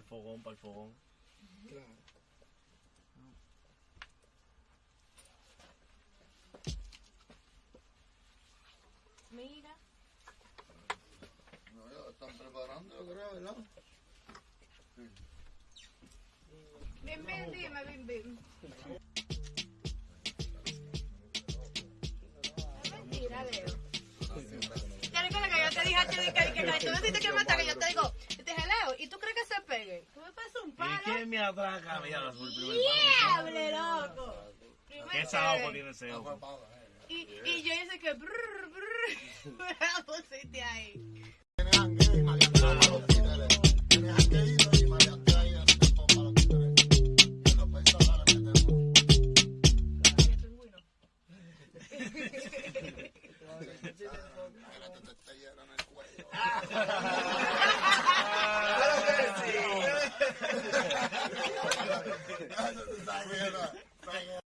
el fogón, para el fogón. Claro. Mira. No, ya están preparando, yo creo, ¿verdad? Bim, bim, dime, bim, bim. Es mentira, Leo. Ya recuerda que yo te dije a ti que, que, que, tú me dijiste que mata, pasas un ¿Y quién me atraca? Mira, primer ¡Diable, loco! ¿Qué pegue. tiene ese ojo? Y, y yo hice que brrr, brrr, me la pusiste ahí. Tiene jangueo y maleantea para los títeres.